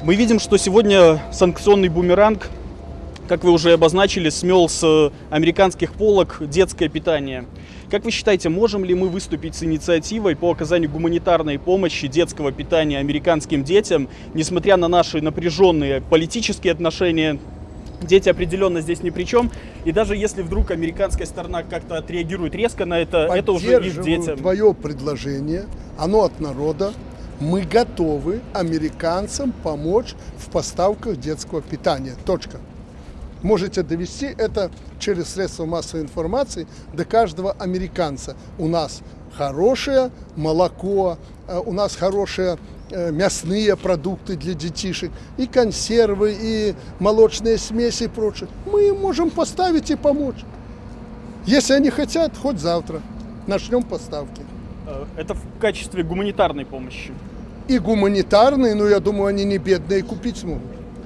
Мы видим, что сегодня санкционный бумеранг, как вы уже обозначили, смел с американских полок детское питание. Как вы считаете, можем ли мы выступить с инициативой по оказанию гуманитарной помощи детского питания американским детям, несмотря на наши напряженные политические отношения Дети определенно здесь ни при чем. И даже если вдруг американская сторона как-то отреагирует резко на это, это уже их детям. твое предложение, оно от народа. Мы готовы американцам помочь в поставках детского питания. Точка. Можете довести это через средства массовой информации до каждого американца. У нас хорошее молоко, э, у нас хорошие э, мясные продукты для детишек, и консервы, и молочные смеси и прочее. Мы им можем поставить и помочь. Если они хотят, хоть завтра начнем поставки. Э, Это в качестве гуманитарной помощи. И гуманитарные, но я думаю, они не бедные купить смогут.